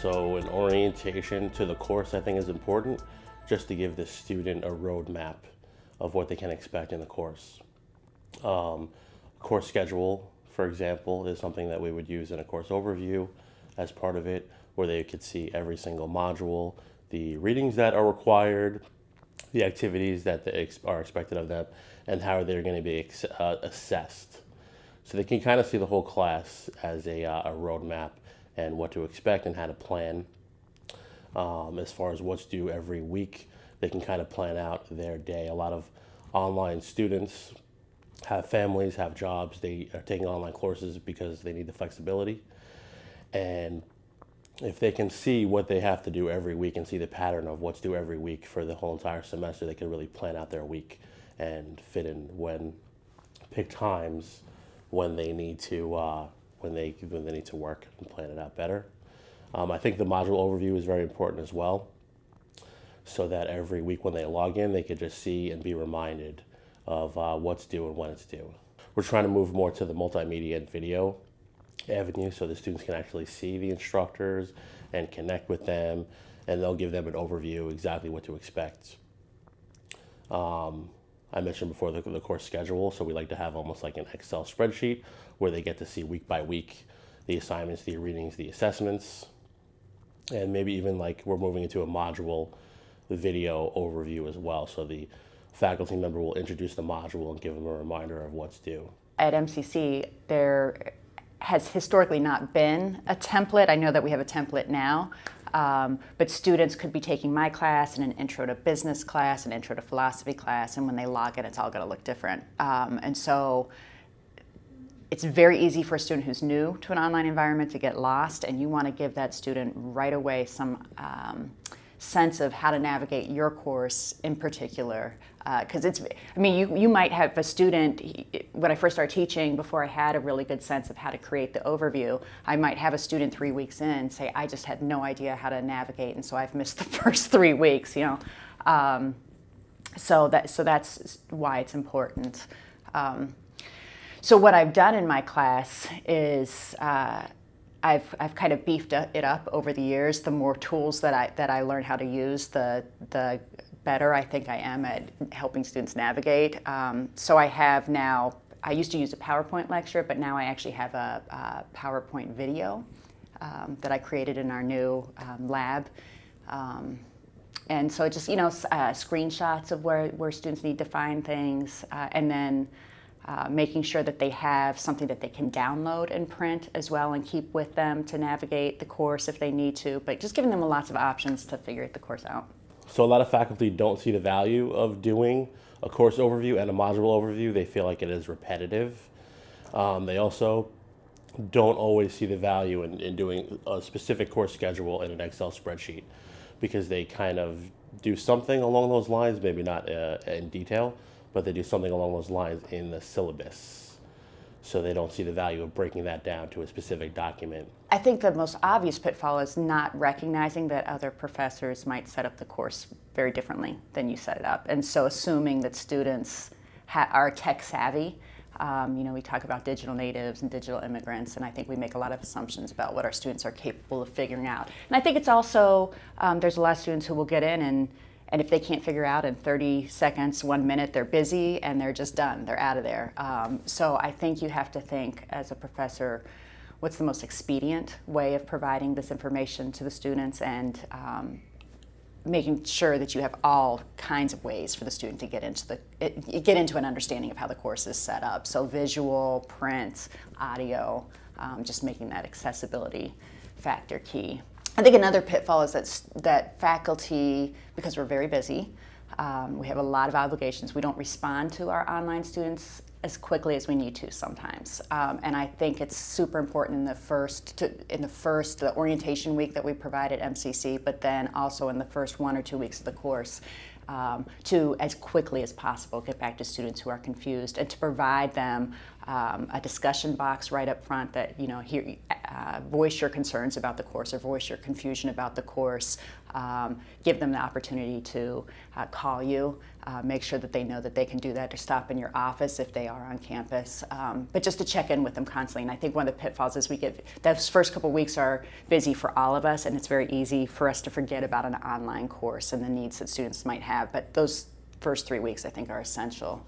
So an orientation to the course I think is important just to give the student a roadmap of what they can expect in the course. Um, course schedule, for example, is something that we would use in a course overview as part of it, where they could see every single module, the readings that are required, the activities that ex are expected of them, and how they're going to be uh, assessed. So they can kind of see the whole class as a, uh, a roadmap and what to expect and how to plan. Um, as far as what's due every week, they can kind of plan out their day. A lot of online students have families, have jobs. They are taking online courses because they need the flexibility. And if they can see what they have to do every week and see the pattern of what's due every week for the whole entire semester, they can really plan out their week and fit in when pick times when they need to uh, when they when they need to work and plan it out better. Um, I think the module overview is very important as well, so that every week when they log in, they can just see and be reminded of uh, what's due and when it's due. We're trying to move more to the multimedia and video avenue so the students can actually see the instructors and connect with them and they'll give them an overview exactly what to expect. Um, I mentioned before the, the course schedule, so we like to have almost like an Excel spreadsheet where they get to see week by week the assignments, the readings, the assessments, and maybe even like we're moving into a module video overview as well. So the faculty member will introduce the module and give them a reminder of what's due. At MCC, there has historically not been a template. I know that we have a template now, um, but students could be taking my class and an intro to business class, an intro to philosophy class, and when they log in, it's all going to look different. Um, and so it's very easy for a student who's new to an online environment to get lost, and you want to give that student right away some um, sense of how to navigate your course in particular. Because uh, it's, I mean, you, you might have a student, when I first started teaching, before I had a really good sense of how to create the overview, I might have a student three weeks in say, I just had no idea how to navigate, and so I've missed the first three weeks, you know. Um, so, that, so that's why it's important. Um, so what I've done in my class is uh, I've, I've kind of beefed it up over the years. The more tools that I, that I learn how to use, the, the better I think I am at helping students navigate. Um, so I have now, I used to use a PowerPoint lecture, but now I actually have a, a PowerPoint video um, that I created in our new um, lab. Um, and so just, you know, uh, screenshots of where, where students need to find things, uh, and then uh, making sure that they have something that they can download and print as well and keep with them to navigate the course if they need to, but just giving them lots of options to figure the course out. So a lot of faculty don't see the value of doing a course overview and a module overview. They feel like it is repetitive. Um, they also don't always see the value in, in doing a specific course schedule in an Excel spreadsheet because they kind of do something along those lines, maybe not uh, in detail, but they do something along those lines in the syllabus. So they don't see the value of breaking that down to a specific document. I think the most obvious pitfall is not recognizing that other professors might set up the course very differently than you set it up. And so assuming that students are tech savvy, um, you know, we talk about digital natives and digital immigrants, and I think we make a lot of assumptions about what our students are capable of figuring out. And I think it's also, um, there's a lot of students who will get in and and if they can't figure out in 30 seconds, one minute, they're busy and they're just done. They're out of there. Um, so I think you have to think as a professor, what's the most expedient way of providing this information to the students and um, making sure that you have all kinds of ways for the student to get into the get into an understanding of how the course is set up. So visual, print, audio, um, just making that accessibility factor key. I think another pitfall is that, that faculty, because we're very busy, um, we have a lot of obligations, we don't respond to our online students as quickly as we need to sometimes. Um, and I think it's super important in the first, to, in the first, the orientation week that we provide at MCC, but then also in the first one or two weeks of the course, um, to, as quickly as possible, get back to students who are confused and to provide them um, a discussion box right up front that, you know, here, uh, voice your concerns about the course or voice your confusion about the course. Um, give them the opportunity to uh, call you. Uh, make sure that they know that they can do that to stop in your office if they are on campus. Um, but just to check in with them constantly. And I think one of the pitfalls is we get those first couple weeks are busy for all of us, and it's very easy for us to forget about an online course and the needs that students might have. But those first three weeks, I think, are essential